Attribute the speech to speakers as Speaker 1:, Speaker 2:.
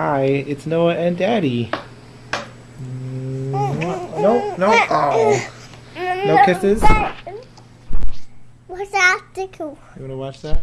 Speaker 1: Hi, it's Noah and Daddy. Mm, no, no, oh. No kisses?
Speaker 2: What's that?
Speaker 1: You wanna watch that?